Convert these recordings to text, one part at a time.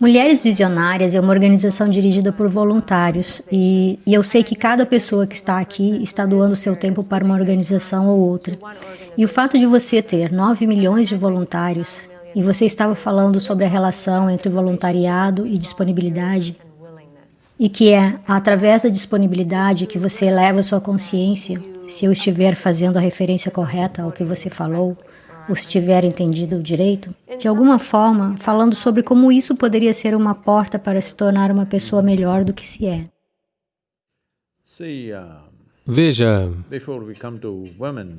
Mulheres Visionárias é uma organização dirigida por voluntários e, e, eu sei que cada pessoa que está aqui está doando seu tempo para uma organização ou outra. E o fato de você ter 9 milhões de voluntários e você estava falando sobre a relação entre voluntariado e disponibilidade e que é através da disponibilidade que você eleva sua consciência, se eu estiver fazendo a referência correta ao que você falou, ou se tiver entendido direito, de alguma forma, falando sobre como isso poderia ser uma porta para se tornar uma pessoa melhor do que se é. Veja,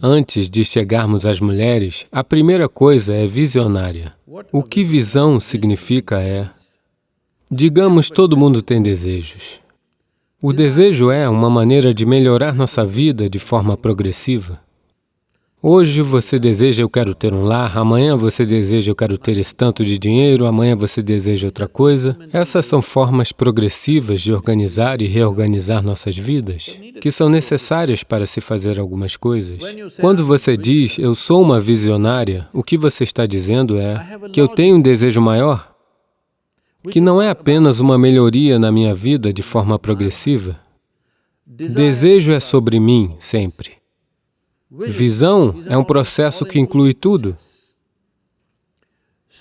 antes de chegarmos às mulheres, a primeira coisa é visionária. O que visão significa é, digamos, todo mundo tem desejos. O desejo é uma maneira de melhorar nossa vida de forma progressiva. Hoje você deseja, eu quero ter um lar, amanhã você deseja, eu quero ter esse tanto de dinheiro, amanhã você deseja outra coisa. Essas são formas progressivas de organizar e reorganizar nossas vidas, que são necessárias para se fazer algumas coisas. Quando você diz, eu sou uma visionária, o que você está dizendo é que eu tenho um desejo maior, que não é apenas uma melhoria na minha vida de forma progressiva. Desejo é sobre mim, sempre. Visão é um processo que inclui tudo.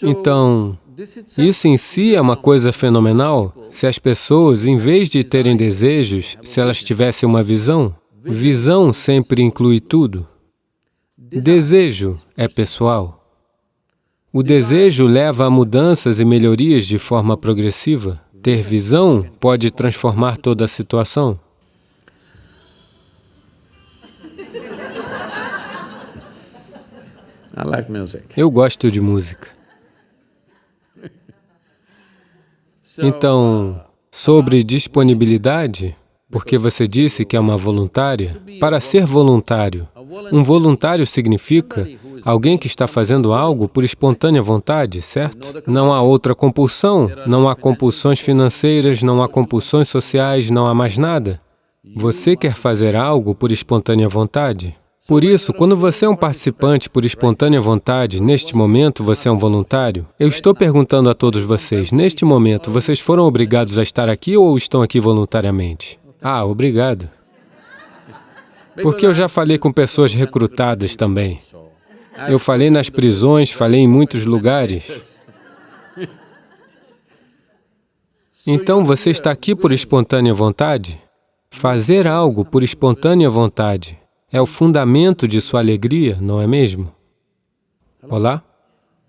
Então, isso em si é uma coisa fenomenal. Se as pessoas, em vez de terem desejos, se elas tivessem uma visão, visão sempre inclui tudo. Desejo é pessoal. O desejo leva a mudanças e melhorias de forma progressiva. Ter visão pode transformar toda a situação. Eu gosto de música. Então, sobre disponibilidade, porque você disse que é uma voluntária, para ser voluntário, um voluntário significa alguém que está fazendo algo por espontânea vontade, certo? Não há outra compulsão, não há compulsões financeiras, não há compulsões sociais, não há mais nada. Você quer fazer algo por espontânea vontade. Por isso, quando você é um participante por espontânea vontade, neste momento você é um voluntário, eu estou perguntando a todos vocês, neste momento, vocês foram obrigados a estar aqui ou estão aqui voluntariamente? Ah, obrigado. Porque eu já falei com pessoas recrutadas também. Eu falei nas prisões, falei em muitos lugares. Então, você está aqui por espontânea vontade? Fazer algo por espontânea vontade é o fundamento de sua alegria, não é mesmo? Olá?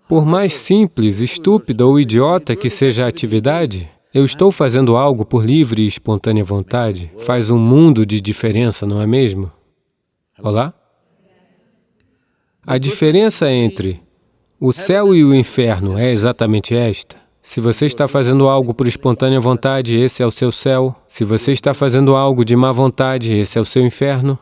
Por mais simples, estúpida ou idiota que seja a atividade, eu estou fazendo algo por livre e espontânea vontade. Faz um mundo de diferença, não é mesmo? Olá? A diferença entre o céu e o inferno é exatamente esta. Se você está fazendo algo por espontânea vontade, esse é o seu céu. Se você está fazendo algo de má vontade, esse é o seu inferno.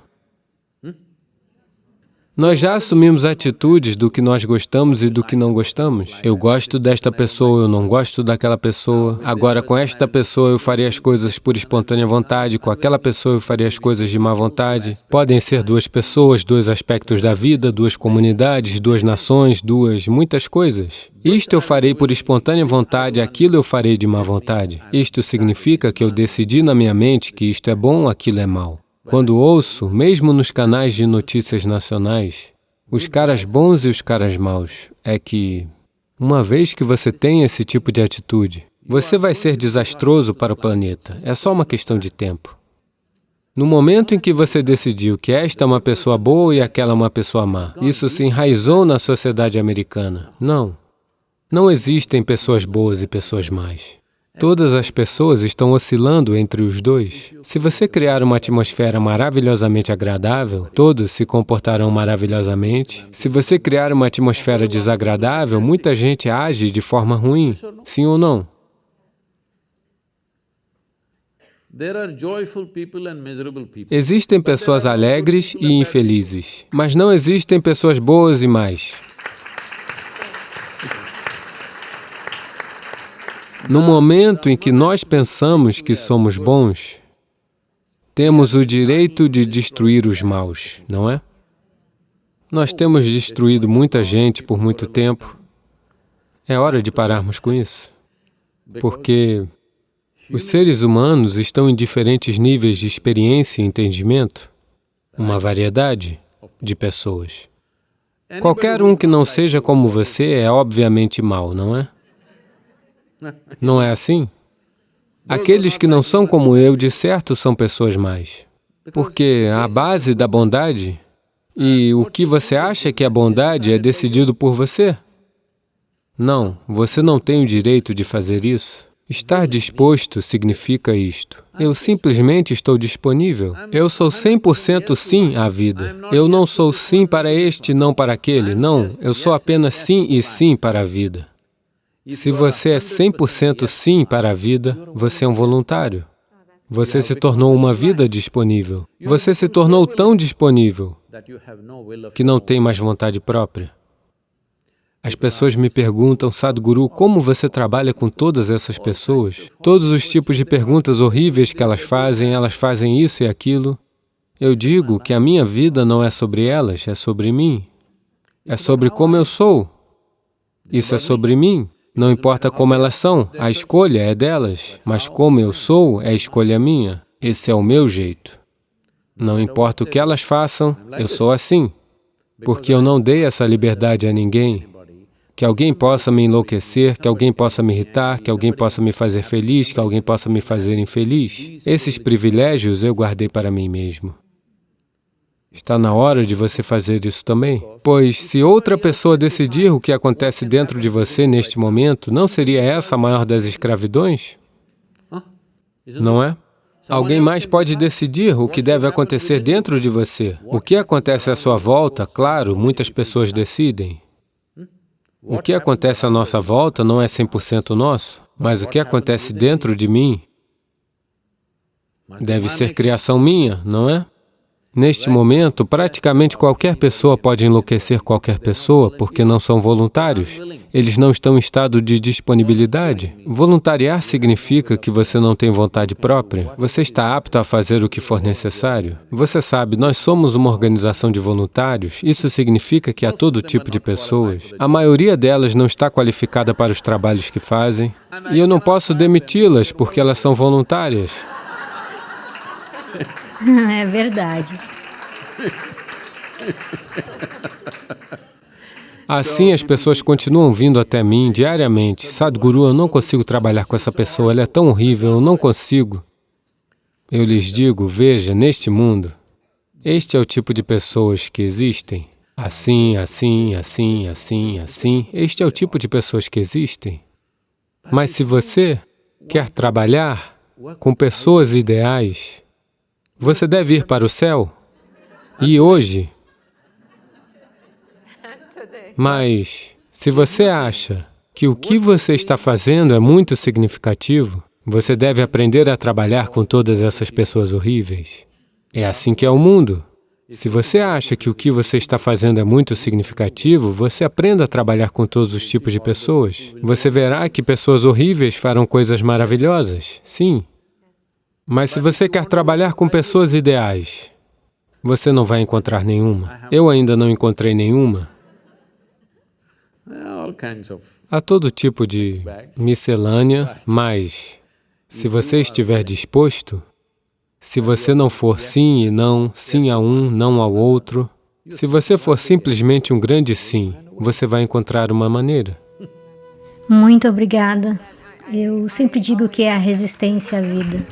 Nós já assumimos atitudes do que nós gostamos e do que não gostamos. Eu gosto desta pessoa, eu não gosto daquela pessoa. Agora, com esta pessoa eu faria as coisas por espontânea vontade, com aquela pessoa eu faria as coisas de má vontade. Podem ser duas pessoas, dois aspectos da vida, duas comunidades, duas nações, duas... muitas coisas. Isto eu farei por espontânea vontade, aquilo eu farei de má vontade. Isto significa que eu decidi na minha mente que isto é bom, aquilo é mal. Quando ouço, mesmo nos canais de notícias nacionais, os caras bons e os caras maus, é que, uma vez que você tem esse tipo de atitude, você vai ser desastroso para o planeta. É só uma questão de tempo. No momento em que você decidiu que esta é uma pessoa boa e aquela é uma pessoa má, isso se enraizou na sociedade americana. Não. Não existem pessoas boas e pessoas más. Todas as pessoas estão oscilando entre os dois. Se você criar uma atmosfera maravilhosamente agradável, todos se comportarão maravilhosamente. Se você criar uma atmosfera desagradável, muita gente age de forma ruim, sim ou não? Existem pessoas alegres e infelizes, mas não existem pessoas boas e más. No momento em que nós pensamos que somos bons, temos o direito de destruir os maus, não é? Nós temos destruído muita gente por muito tempo. É hora de pararmos com isso. Porque os seres humanos estão em diferentes níveis de experiência e entendimento, uma variedade de pessoas. Qualquer um que não seja como você é obviamente mau, não é? Não é assim? Aqueles que não são como eu, de certo, são pessoas mais. Porque a base da bondade e o que você acha que é bondade é decidido por você. Não, você não tem o direito de fazer isso. Estar disposto significa isto. Eu simplesmente estou disponível. Eu sou 100% sim à vida. Eu não sou sim para este, não para aquele. Não, eu sou apenas sim e sim para a vida. Se você é 100% sim para a vida, você é um voluntário. Você se tornou uma vida disponível. Você se tornou tão disponível que não tem mais vontade própria. As pessoas me perguntam, Sadhguru, como você trabalha com todas essas pessoas? Todos os tipos de perguntas horríveis que elas fazem, elas fazem isso e aquilo. Eu digo que a minha vida não é sobre elas, é sobre mim. É sobre como eu sou. Isso é sobre mim. Não importa como elas são, a escolha é delas, mas como eu sou, é escolha minha. Esse é o meu jeito. Não importa o que elas façam, eu sou assim, porque eu não dei essa liberdade a ninguém, que alguém possa me enlouquecer, que alguém possa me irritar, que alguém possa me fazer feliz, que alguém possa me fazer infeliz. Esses privilégios eu guardei para mim mesmo. Está na hora de você fazer isso também. Pois se outra pessoa decidir o que acontece dentro de você neste momento, não seria essa a maior das escravidões? Não é? Alguém mais pode decidir o que deve acontecer dentro de você. O que acontece à sua volta, claro, muitas pessoas decidem. O que acontece à nossa volta não é 100% nosso, mas o que acontece dentro de mim deve ser criação minha, não é? Neste momento, praticamente qualquer pessoa pode enlouquecer qualquer pessoa porque não são voluntários. Eles não estão em estado de disponibilidade. Voluntariar significa que você não tem vontade própria. Você está apto a fazer o que for necessário. Você sabe, nós somos uma organização de voluntários. Isso significa que há todo tipo de pessoas. A maioria delas não está qualificada para os trabalhos que fazem. E eu não posso demiti-las porque elas são voluntárias. É verdade. Assim, as pessoas continuam vindo até mim diariamente. Sadhguru, eu não consigo trabalhar com essa pessoa, ela é tão horrível, eu não consigo. Eu lhes digo, veja, neste mundo, este é o tipo de pessoas que existem. Assim, assim, assim, assim, assim, este é o tipo de pessoas que existem. Mas se você quer trabalhar com pessoas ideais, você deve ir para o céu. E hoje... Mas, se você acha que o que você está fazendo é muito significativo, você deve aprender a trabalhar com todas essas pessoas horríveis. É assim que é o mundo. Se você acha que o que você está fazendo é muito significativo, você aprenda a trabalhar com todos os tipos de pessoas. Você verá que pessoas horríveis farão coisas maravilhosas, sim. Mas se você quer trabalhar com pessoas ideais, você não vai encontrar nenhuma. Eu ainda não encontrei nenhuma. Há todo tipo de miscelânea, mas se você estiver disposto, se você não for sim e não, sim a um, não ao outro, se você for simplesmente um grande sim, você vai encontrar uma maneira. Muito obrigada. Eu sempre digo que é a resistência à vida.